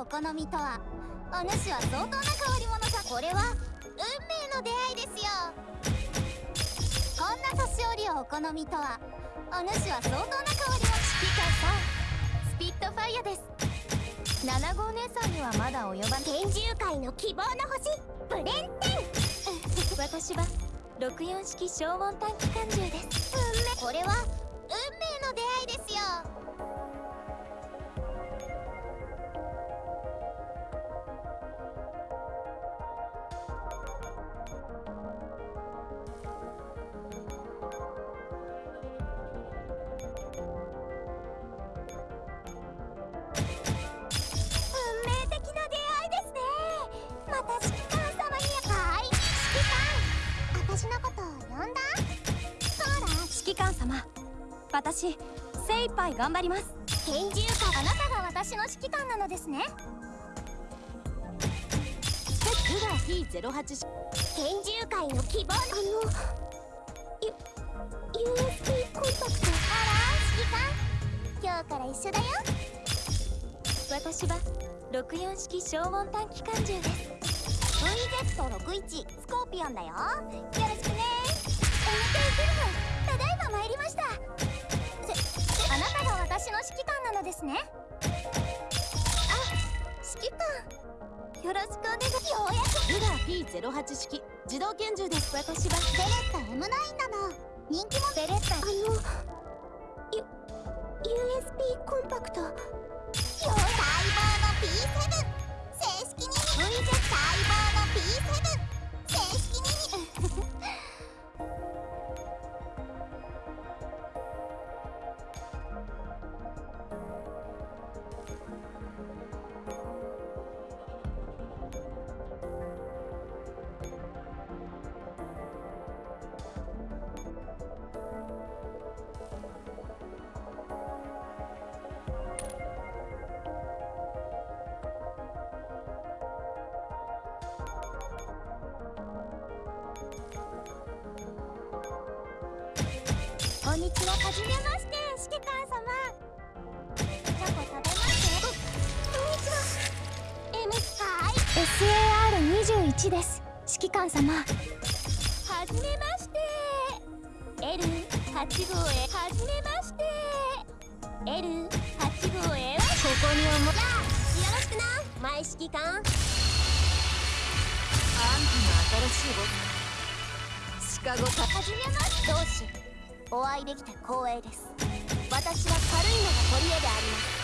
お好みとはお主は相当な変わり者さ。これは運命の出会いですよ。こんな年寄りをお好みとはお主は相当な変わり者。指揮官さんスピットファイアです。7号姉さんにはまだ及ばん。天獣界の希望の星。ブレンテン。私は64式消音短期間銃です。運命。これは運命の出会いですよ私精一杯頑張ります。拳銃かあなたが私の指揮官なのですね。ルガー P08 拳銃界の希望あの USB コンタクト。あら指揮官。今日から一緒だよ。私は64式消音短期間銃です VZ61 スコーピオンだよ。よろしくね。MK フルムただいま参りました。あなたが私の指揮官なのですね。あ指揮官。よろしくお願いようやくルガー P08 式自動拳銃です。私はベレッタ M9 なの。人気も。ベレッタあの USB コンパクトこんにちははじめまして。指揮官様。チョコ食べますこんにちは M はい SAR21 です指揮官様はじめまして。L8 号へはじめまして L8 号へはここにおもやよろしくな。前指揮官あんたの新しいボスシカゴさはじめまして。同志お会いできて光栄です。私は軽いのが取り柄であります。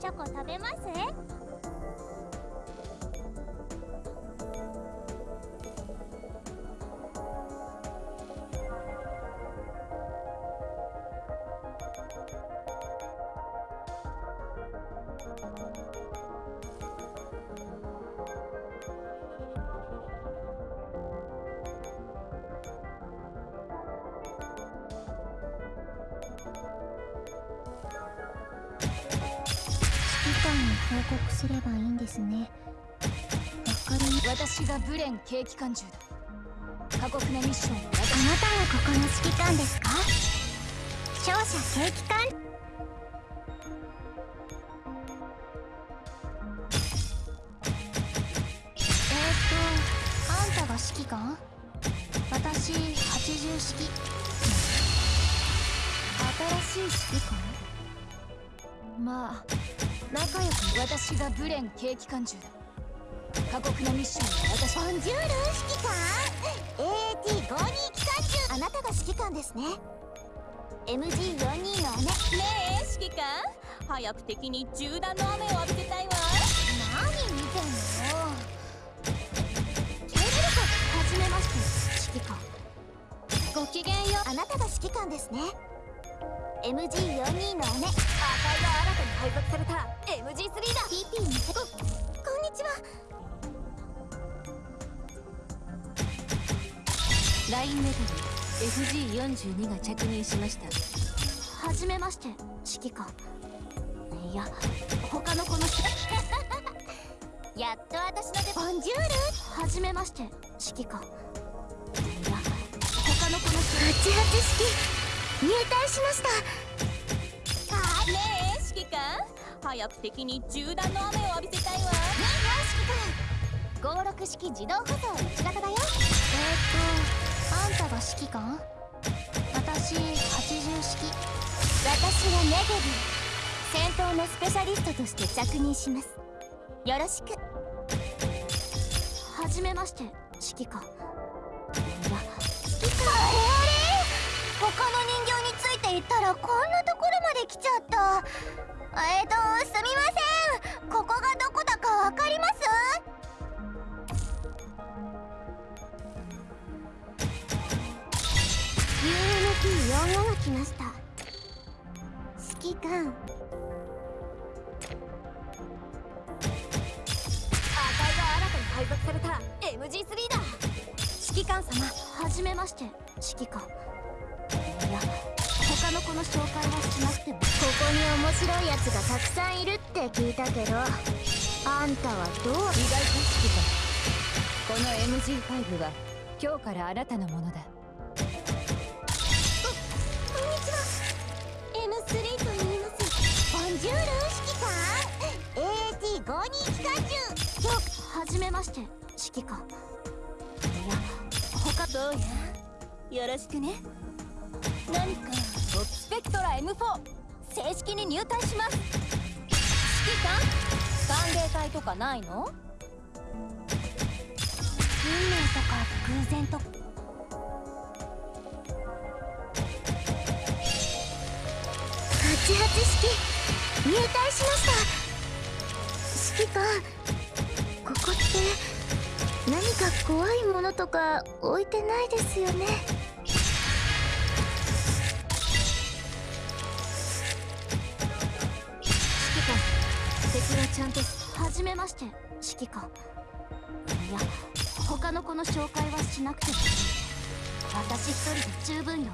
チョコ食べます？報告すればいいんですね。わかり私がブレン軽機関銃だ過酷なミッション。あなたがここの指揮官ですか？勝者軽機関えー、っとあんたが指揮官？私80式新しい指揮官？まあ仲良く私がブレン軽機関銃だ過酷なミッションは私ボンジュール指揮官。AT52 機関銃あなたが指揮官ですね。MG42 の姉。ねえ指揮官。早く敵に銃弾の雨を浴びせたいわ。何見てんの？ケルルカはじめまして指揮官。ごきげんよ。あなたが指揮官ですね。MG42 の姉配属された。MG3 だ。PP にここんにちは。ラインメタル FG42 が着任しました。はじめまして指揮官。いや他の子の やっと私の出ボンジュール。はじめまして指揮官。いや他の子の88式入隊しました指揮官早く敵に銃弾の雨を浴びせたいわ。56式自動舗装1型だよ。えー、っとあんたが指揮官？私80式。私はネゲビ。戦闘のスペシャリストとして着任します。よろしく。はじめまして指揮官。いや指揮官あれあれ？他の人形についていったらこんなで来ちゃった。えーとすみません。ここがどこだかわかります？ー UNP45 が来ました。指揮官。赤いが新たに配属された MG3 だ。指揮官様はじめまして指揮官他の子の紹介はしなくても。ここに面白いやつがたくさんいるって聞いたけどあんたはどう？意外と指揮官この MG5 は今日からあなたのものだ。M3 と言います。ボンジュール指揮官 AT52 機関銃。よはじめまして指揮官。いや他どうや？よろしくね何か。トッスペクトラ M4 正式に入隊します。指揮官？歓迎会とかないの？運命とか偶然とか。88式。入隊しました。指揮官ここって何か怖いものとか置いてないですよね。はちゃんとはじめまして指揮官。いや他の子の紹介はしなくても私一人で十分よ。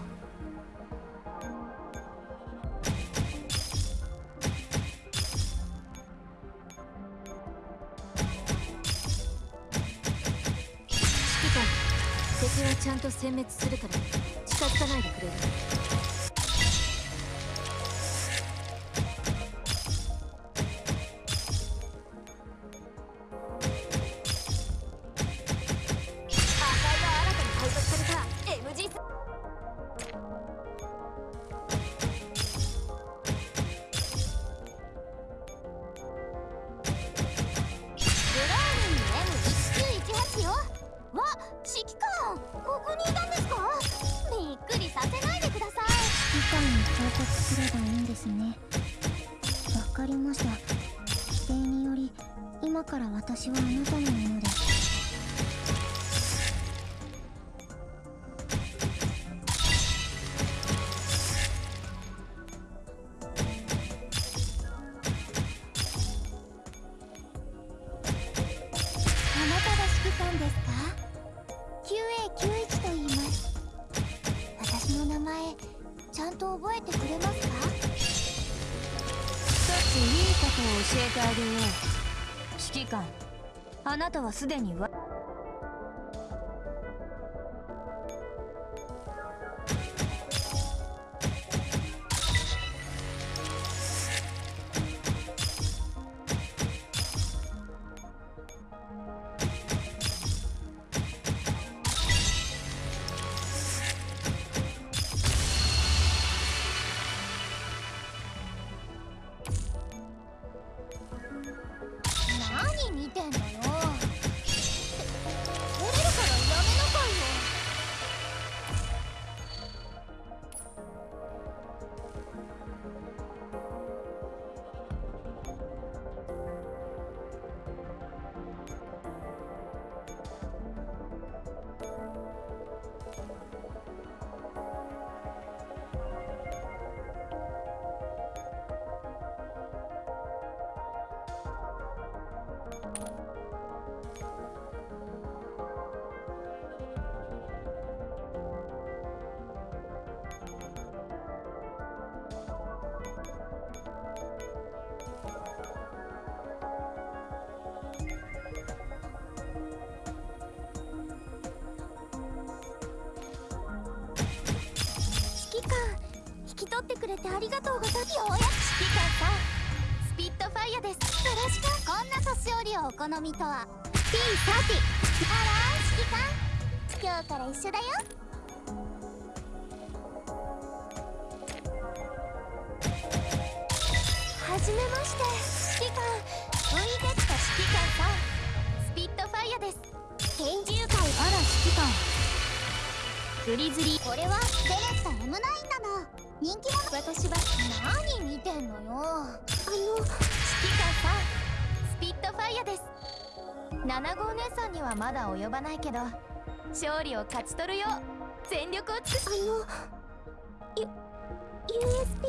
指揮官敵はちゃんと殲滅するから近づかないでくれる？わか？りました。規定により今から私はあなたのものです。名前ちゃんと覚えてくれますか？一ついいことを教えてあげよう。指揮官あなたはすでにわくれてありがとうございます。ようやく指揮官さんスピットファイアです。よろしく。こんな年寄りをお好みとは。P30 あら指揮官今日から一緒だよ。はじめまして指揮官 VZ 指揮官さんスピットファイアです。拳銃会あら指揮官グリズリー。これはベレッタ M9 だな人気者私は何見てんのよ？あの指揮官さんスピットファイアです。7号姉さんにはまだ及ばないけど勝利を勝ち取るよう全力を尽くしあの U USB